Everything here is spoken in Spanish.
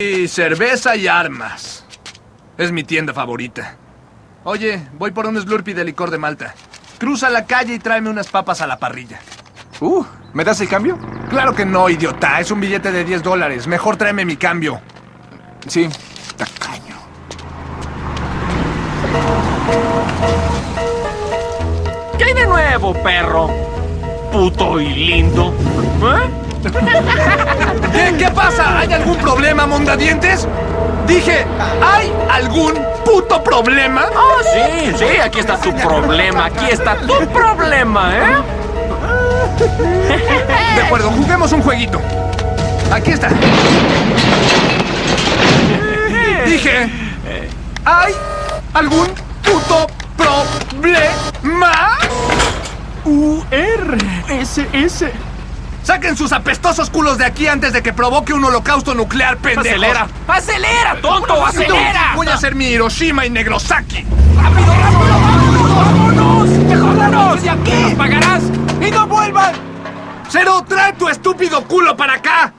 Y cerveza y armas. Es mi tienda favorita. Oye, voy por un Slurpee de licor de Malta. Cruza la calle y tráeme unas papas a la parrilla. Uh, ¿me das el cambio? Claro que no, idiota. Es un billete de 10 dólares. Mejor tráeme mi cambio. Sí, tacaño. ¿Qué hay de nuevo, perro? Puto y lindo. ¿Eh? ¿Qué, ¿Qué pasa? ¿Hay algún problema, mondadientes? Dije, ¿hay algún puto problema? Oh, sí, sí, aquí está tu problema, aquí está tu problema, ¿eh? De acuerdo, juguemos un jueguito. Aquí está. Dije, ¿hay algún puto problema? U-R-S-S. Saquen sus apestosos culos de aquí antes de que provoque un holocausto nuclear, pendejo. ¡Acelera! ¡Acelera, tonto! ¡Acelera! Voy a hacer mi Hiroshima y Negrosaki. ¡Rápido, rápido, vámonos! ¡Vámonos! ¡De aquí! ¡Pagarás! ¡Y no vuelvan! Cero, trae tu estúpido culo para acá.